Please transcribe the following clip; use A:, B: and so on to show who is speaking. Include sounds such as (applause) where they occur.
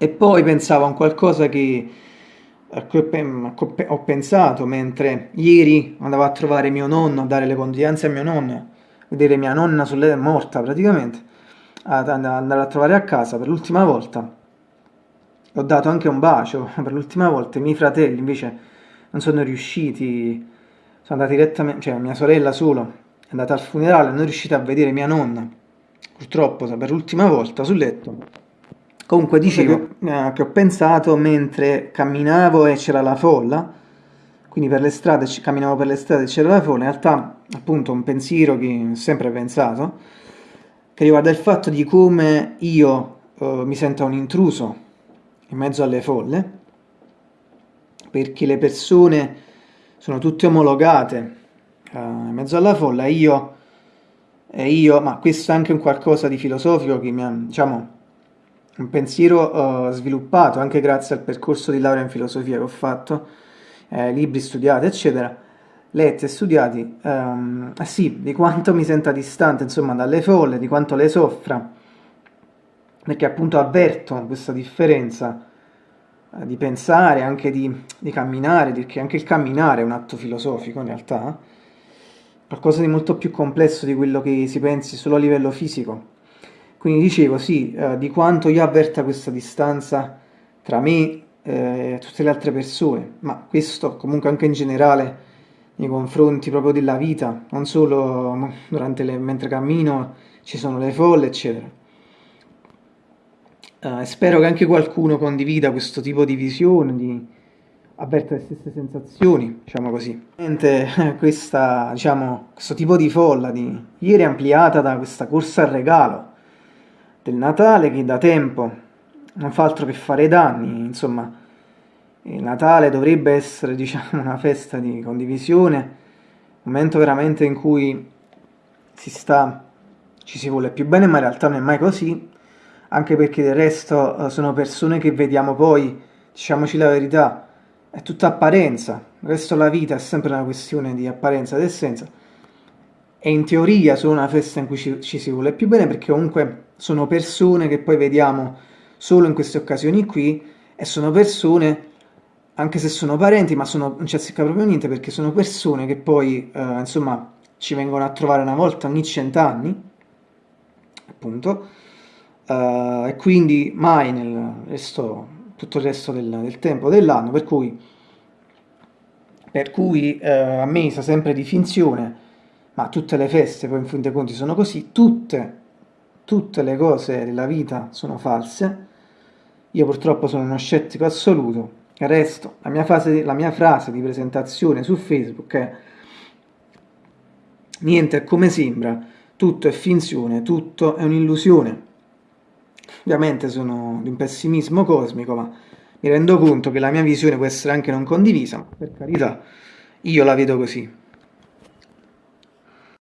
A: E poi pensavo a qualcosa che, ho pensato mentre ieri andavo a trovare mio nonno, a dare le condoglianze a mio nonno, vedere mia nonna sulle morta praticamente, ad and- andare a trovare a casa per l'ultima volta. Ho dato anche un bacio (laughs) per l'ultima volta, i miei fratelli invece non sono riusciti, sono andati direttamente, cioè mia sorella solo è andata al funerale, non è riuscita a vedere mia nonna, purtroppo per l'ultima volta sul letto. Comunque dicevo eh, che ho pensato mentre camminavo e c'era la folla, quindi per le strade, camminavo per le strade e c'era la folla, in realtà appunto un pensiero che ho sempre pensato, che riguarda il fatto di come io eh, mi sento un intruso in mezzo alle folle, perché le persone sono tutte omologate eh, in mezzo alla folla, io, e io, ma questo è anche un qualcosa di filosofico che mi ha, diciamo, un pensiero eh, sviluppato anche grazie al percorso di laurea in filosofia che ho fatto, eh, libri studiati, eccetera, letti e studiati, eh sì, di quanto mi senta distante, insomma, dalle folle, di quanto le soffra, perché appunto avverto questa differenza eh, di pensare, anche di, di camminare, perché anche il camminare è un atto filosofico in realtà, qualcosa di molto più complesso di quello che si pensi solo a livello fisico. Quindi dicevo, sì, eh, di quanto io avverta questa distanza tra me eh, e tutte le altre persone, ma questo comunque anche in generale nei confronti proprio della vita, non solo le, mentre cammino ci sono le folle, eccetera. Eh, spero che anche qualcuno condivida questo tipo di visione, di avverta le stesse sensazioni, diciamo così. Ovviamente questa, diciamo, questo tipo di folla di ieri ampliata da questa corsa al regalo del Natale che da tempo non fa altro che fare danni, insomma, il Natale dovrebbe essere, (laughs) diciamo, una festa di condivisione, un momento veramente in cui si sta, ci si vuole più bene, ma in realtà non è mai così, anche perché del resto eh, sono persone che vediamo poi, diciamoci la verità, è tutta apparenza, il resto della vita è sempre una questione di apparenza ed essenza, e in teoria sono una festa in cui ci, ci si vuole più bene perché comunque sono persone che poi vediamo solo in queste occasioni qui e sono persone, anche se sono parenti, ma sono, non ci azzecca proprio niente perché sono persone che poi, eh, insomma, ci vengono a trovare una volta ogni cent'anni, appunto, eh, e quindi mai nel resto, tutto il resto del, del tempo dell'anno, per cui, per cui eh, a me sa sempre di finzione, ma tutte le feste poi in fin dei conti sono così, tutte tutte le cose della vita sono false, io purtroppo sono uno scettico assoluto, resto, la mia, fase, la mia frase di presentazione su Facebook è niente è come sembra, tutto è finzione, tutto è un'illusione. Ovviamente sono di un pessimismo cosmico, ma mi rendo conto che la mia visione può essere anche non condivisa, ma per carità, io la vedo così.